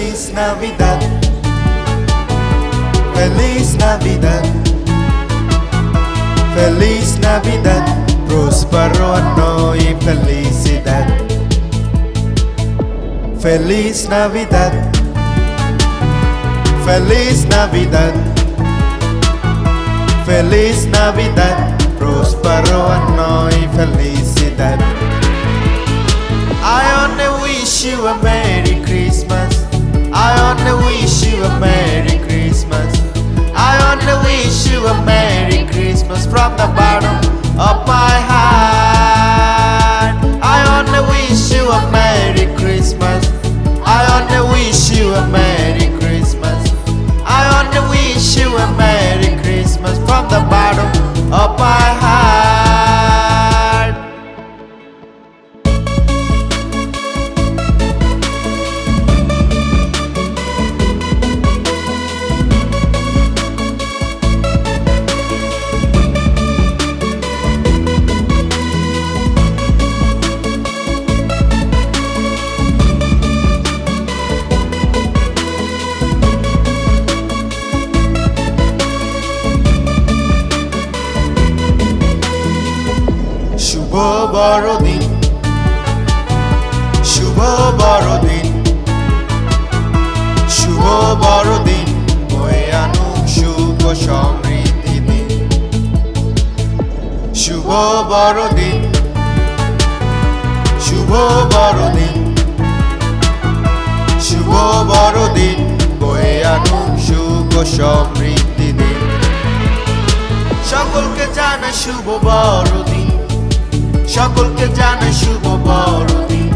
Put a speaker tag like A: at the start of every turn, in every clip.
A: Feliz Navidad. Feliz Navidad. Feliz Navidad. Prospero anno y felicidad. Feliz Navidad. Feliz Navidad. Feliz Navidad. Prospero anno y felicidad. বড়দিন, শুভ বড়দিন শুভ বড়দিন সমৃদ্ধি দিন। শুভ বড়দিন শুভ বড়দিন শুভ বড়দিন, বয়ে আনুক সমৃদ্ধি দিন। সকলকে জানা শুভ বড়দিন। সকলকে জানাই শুভ বড়দিন।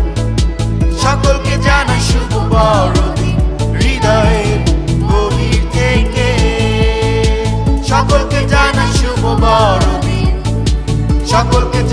A: সকলকে জানাই শুভ বড়দিন। হৃদয়ের গভীর থেকে। সকলকে জানাই শুভ বড়দিন। সকলকে